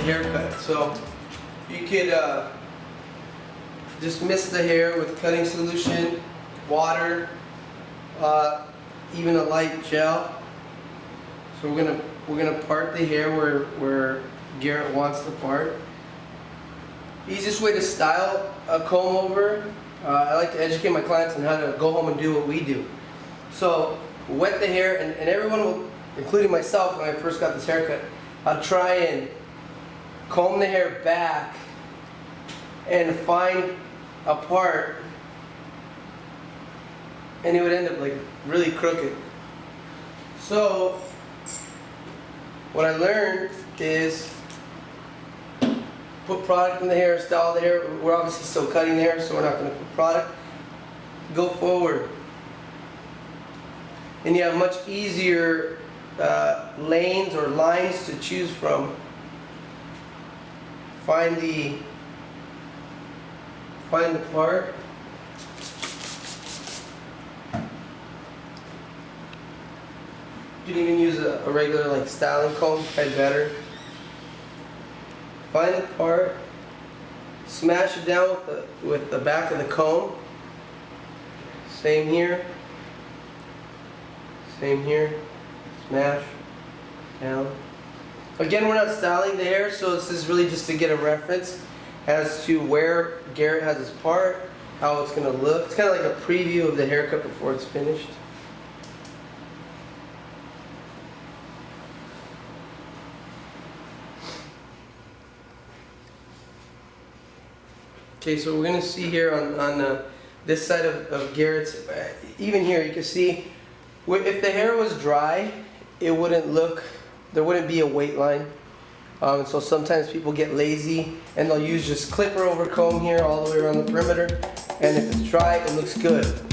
haircut. So you could uh, just mist the hair with cutting solution, water, uh, even a light gel. So we're gonna we're gonna part the hair where where Garrett wants to part. Easiest way to style a comb over. Uh, I like to educate my clients on how to go home and do what we do. So wet the hair, and, and everyone will, including myself when I first got this haircut, I'll try and comb the hair back and find a part and it would end up like really crooked. So what I learned is put product in the hair, style the hair. We're obviously still cutting the hair, so we're not going to put product. Go forward. And you have much easier uh, lanes or lines to choose from. Find the find the part. You can even use a, a regular like styling comb, probably better. Find the part, smash it down with the, with the back of the comb. Same here. Same here. Smash down. Again, we're not styling the hair, so this is really just to get a reference as to where Garrett has his part, how it's going to look. It's kind of like a preview of the haircut before it's finished. Okay, so we're gonna see here on, on uh, this side of, of Garrett's, uh, even here you can see, if the hair was dry, it wouldn't look, there wouldn't be a weight line. Um, so sometimes people get lazy and they'll use just clipper over comb here all the way around the perimeter. And if it's dry, it looks good.